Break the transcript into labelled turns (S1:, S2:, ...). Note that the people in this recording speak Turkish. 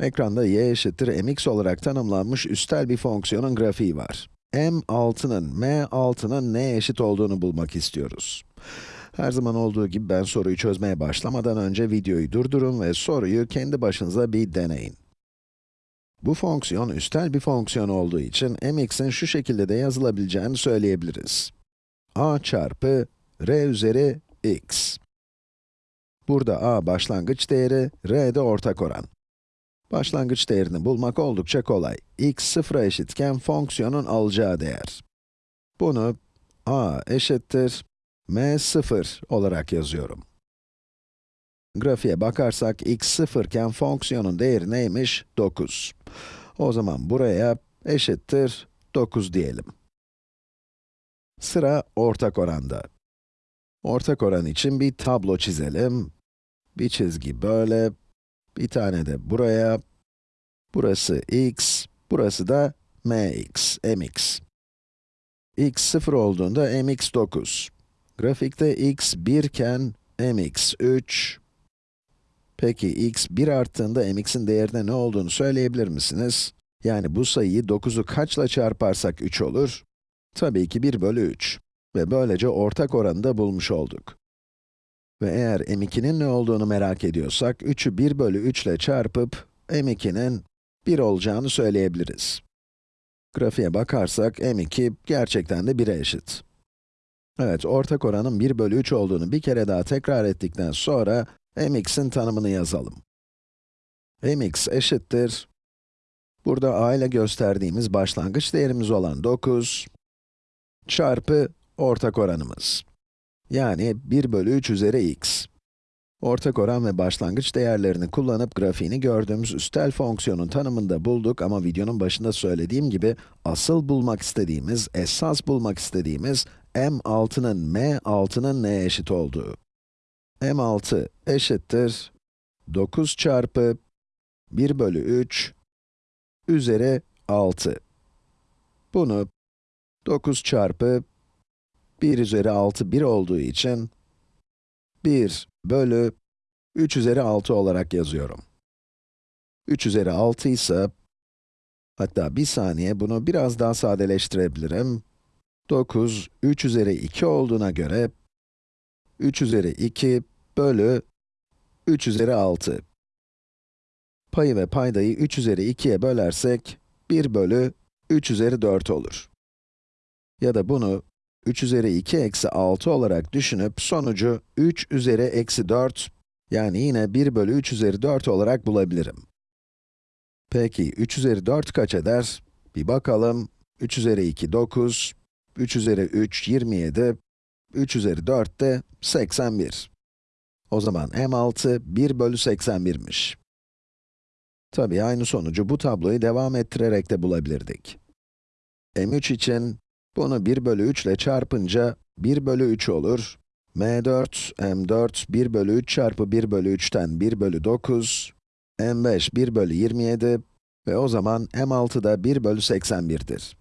S1: Ekranda y eşittir mx olarak tanımlanmış üstel bir fonksiyonun grafiği var. m6'nın, m6'nın neye eşit olduğunu bulmak istiyoruz. Her zaman olduğu gibi ben soruyu çözmeye başlamadan önce videoyu durdurun ve soruyu kendi başınıza bir deneyin. Bu fonksiyon üstel bir fonksiyon olduğu için mx'in şu şekilde de yazılabileceğini söyleyebiliriz. a çarpı r üzeri x. Burada a başlangıç değeri, r de ortak oran. Başlangıç değerini bulmak oldukça kolay. x sıfıra eşitken fonksiyonun alacağı değer. Bunu a eşittir m 0 olarak yazıyorum. Grafiğe bakarsak x sıfırken fonksiyonun değeri neymiş? 9. O zaman buraya eşittir 9 diyelim. Sıra ortak oranda. Ortak oran için bir tablo çizelim. Bir çizgi böyle, bir tane de buraya. Burası x, burası da mx, mx. x 0 olduğunda mx 9. Grafikte x 1 iken mx 3. Peki x 1 arttığında mx'in değerine ne olduğunu söyleyebilir misiniz? Yani bu sayıyı 9'u kaçla çarparsak 3 olur? Tabii ki 1 bölü 3. Ve böylece ortak oranı da bulmuş olduk. Ve eğer m2'nin ne olduğunu merak ediyorsak, 3'ü 1 bölü 3 ile çarpıp, m2'nin 1 olacağını söyleyebiliriz. Grafiğe bakarsak, m2 gerçekten de 1'e eşit. Evet, ortak oranın 1 bölü 3 olduğunu bir kere daha tekrar ettikten sonra, mx'in tanımını yazalım. mx eşittir, burada a ile gösterdiğimiz başlangıç değerimiz olan 9, çarpı ortak oranımız. Yani 1 bölü 3 üzeri x. Ortak oran ve başlangıç değerlerini kullanıp grafiğini gördüğümüz üstel fonksiyonun tanımını da bulduk ama videonun başında söylediğim gibi asıl bulmak istediğimiz, esas bulmak istediğimiz m6'nın m6'nın neye eşit olduğu. m6 eşittir 9 çarpı 1 bölü 3 üzeri 6. Bunu 9 çarpı 1 üzeri 6 1 olduğu için 1 bölü 3 üzeri 6 olarak yazıyorum. 3 üzeri 6 ise, hatta bir saniye bunu biraz daha sadeleştirebilirim. 9, 3 üzeri 2 olduğuna göre, 3 üzeri 2 bölü 3 üzeri 6. Payı ve paydayı 3 üzeri 2'ye bölersek, 1 bölü 3 üzeri 4 olur. Ya da bunu 3 üzeri 2 eksi 6 olarak düşünüp sonucu 3 üzeri eksi 4, yani yine 1 bölü 3 üzeri 4 olarak bulabilirim. Peki 3 üzeri 4 kaç eder? Bir bakalım. 3 üzeri 2 9, 3 üzeri 3 27, 3 üzeri 4 de 81. O zaman m6 1 bölü 81'miş. Tabii aynı sonucu bu tabloyu devam ettirerek de bulabilirdik. m3 için bunu 1 bölü 3 ile çarpınca 1 bölü 3 olur. m4, m4, 1 bölü 3 çarpı 1 bölü 3'ten 1 bölü 9, m5, 1 bölü 27 ve o zaman m6 da 1 bölü 81'dir.